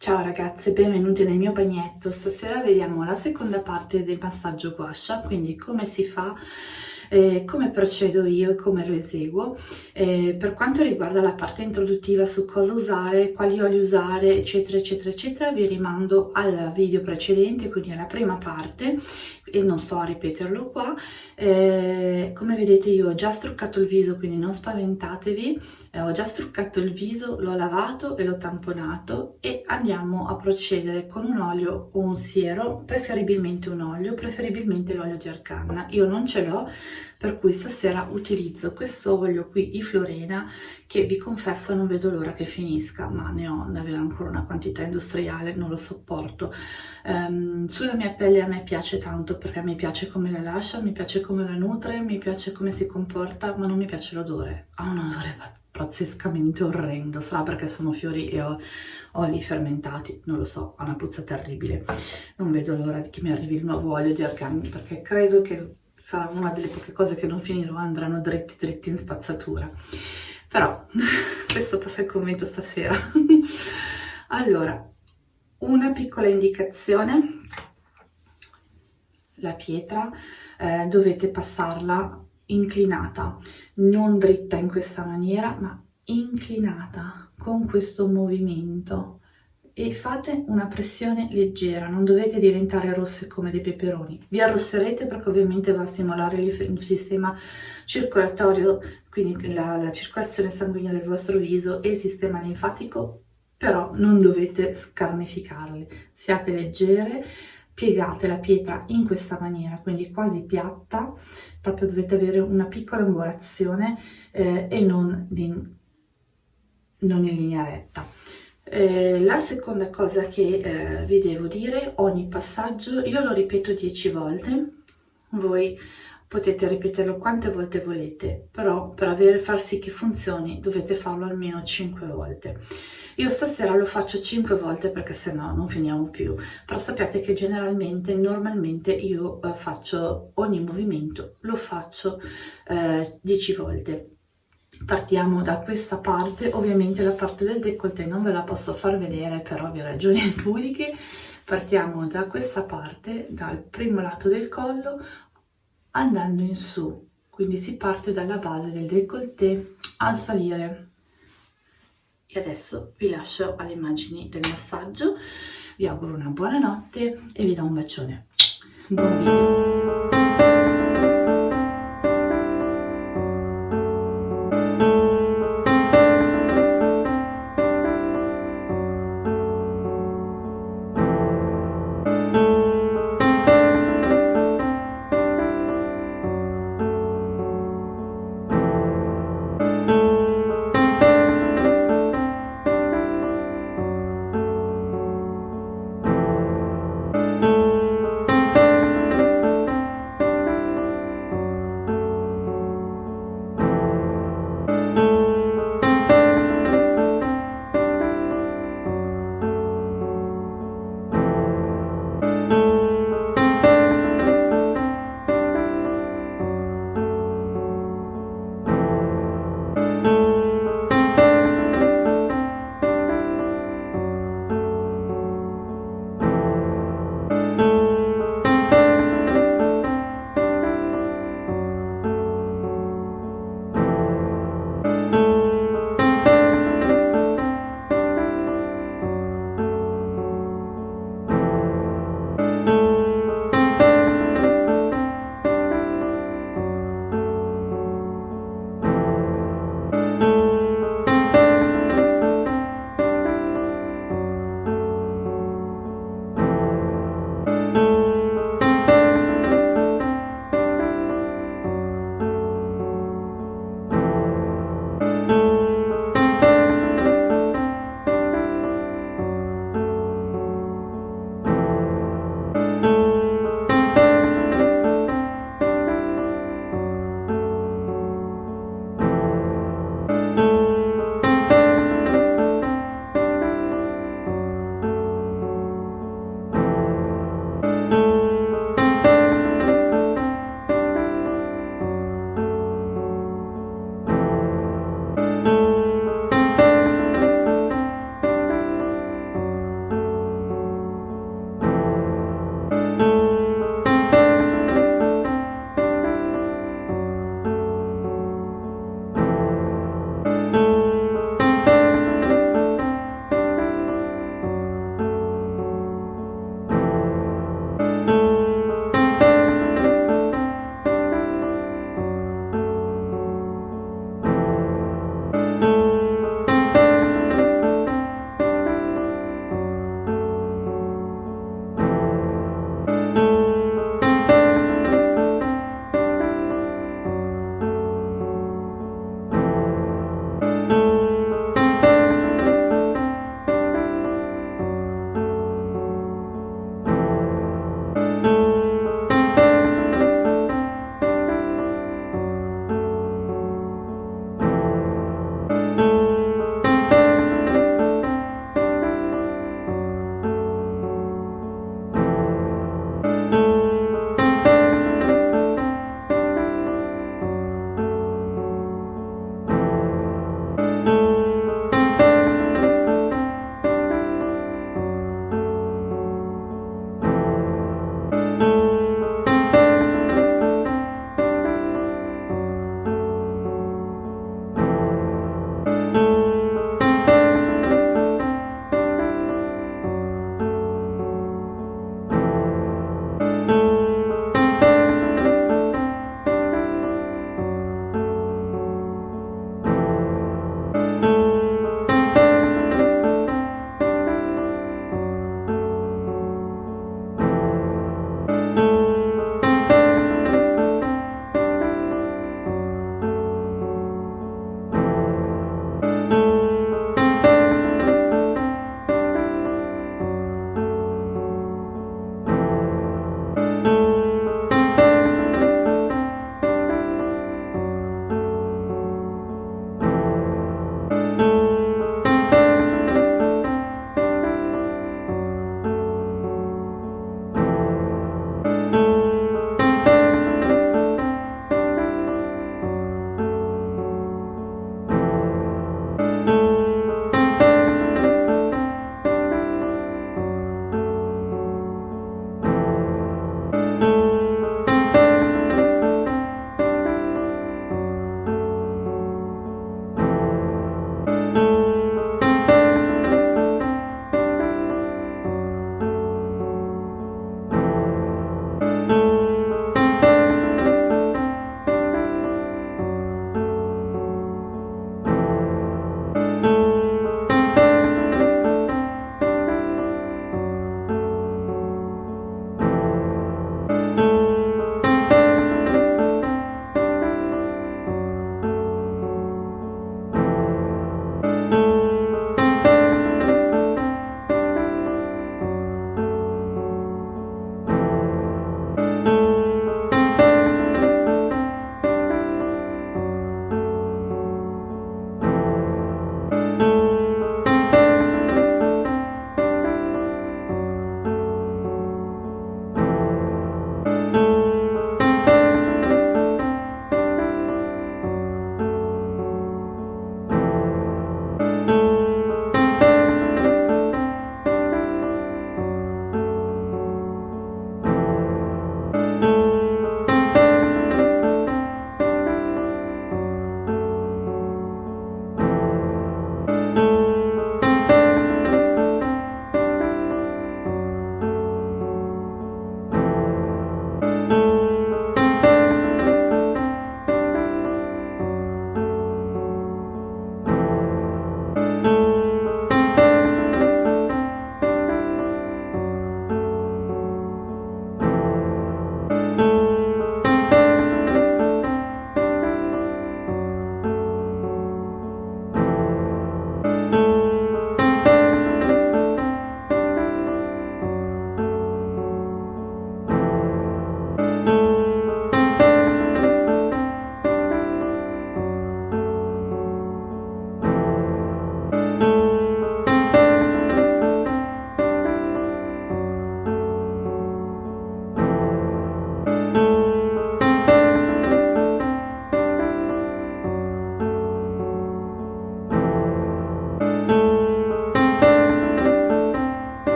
Ciao ragazze, benvenuti nel mio bagnetto. Stasera vediamo la seconda parte del massaggio guascia, quindi come si fa eh, come procedo io e come lo eseguo. Eh, per quanto riguarda la parte introduttiva su cosa usare, quali oli usare, eccetera, eccetera, eccetera, vi rimando al video precedente, quindi alla prima parte, e non sto a ripeterlo qua. Eh, come vedete io ho già struccato il viso, quindi non spaventatevi, eh, ho già struccato il viso, l'ho lavato e l'ho tamponato e andiamo a procedere con un olio o un siero, preferibilmente un olio, preferibilmente l'olio di arganna. Io non ce l'ho, per cui stasera utilizzo questo olio qui di Florena che vi confesso non vedo l'ora che finisca ma ne ho davvero ancora una quantità industriale non lo sopporto. Um, sulla mia pelle a me piace tanto perché mi piace come la lascia mi piace come la nutre mi piace come si comporta ma non mi piace l'odore. Ha un odore pazzescamente orrendo sarà perché sono fiori e ho oli fermentati non lo so ha una puzza terribile. Non vedo l'ora che mi arrivi il nuovo olio di argani perché credo che sarà una delle poche cose che non finirò, andranno dritti dritti in spazzatura. Però questo passa il commento stasera. allora, una piccola indicazione, la pietra eh, dovete passarla inclinata, non dritta in questa maniera, ma inclinata con questo movimento e fate una pressione leggera, non dovete diventare rosse come dei peperoni. Vi arrosserete perché ovviamente va a stimolare il sistema circolatorio, quindi la, la circolazione sanguigna del vostro viso e il sistema linfatico, però non dovete scarnificarli. Siate leggere, piegate la pietra in questa maniera, quindi quasi piatta, proprio dovete avere una piccola angolazione eh, e non in, non in linea retta. Eh, la seconda cosa che eh, vi devo dire, ogni passaggio io lo ripeto 10 volte, voi potete ripeterlo quante volte volete, però per avere, far sì che funzioni dovete farlo almeno 5 volte. Io stasera lo faccio 5 volte perché se no non finiamo più, però sappiate che generalmente, normalmente io eh, faccio ogni movimento, lo faccio 10 eh, volte partiamo da questa parte. Ovviamente la parte del décolleté non ve la posso far vedere per ovvie ragioni pubbliche. Partiamo da questa parte dal primo lato del collo andando in su. Quindi si parte dalla base del décolleté al salire e adesso vi lascio alle immagini del massaggio. Vi auguro una buona notte e vi do un bacione. Buon video